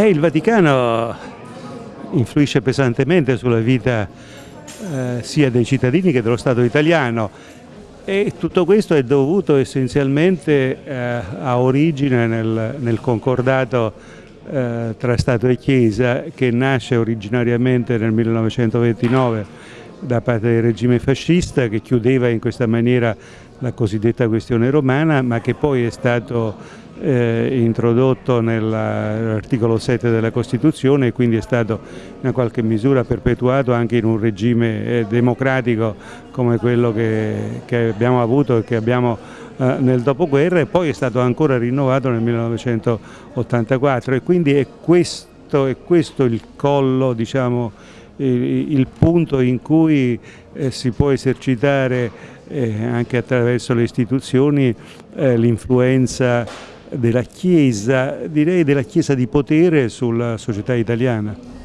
Eh, il Vaticano influisce pesantemente sulla vita eh, sia dei cittadini che dello Stato italiano e tutto questo è dovuto essenzialmente eh, a origine nel, nel concordato eh, tra Stato e Chiesa che nasce originariamente nel 1929 da parte del regime fascista che chiudeva in questa maniera la cosiddetta questione romana ma che poi è stato eh, introdotto nell'articolo 7 della Costituzione e quindi è stato in qualche misura perpetuato anche in un regime eh, democratico come quello che, che, abbiamo avuto e che abbiamo eh, nel dopoguerra e poi è stato ancora rinnovato nel 1984 e quindi è questo, è questo il collo, diciamo, il, il punto in cui eh, si può esercitare eh, anche attraverso le istituzioni eh, l'influenza della Chiesa, direi della Chiesa di potere sulla società italiana.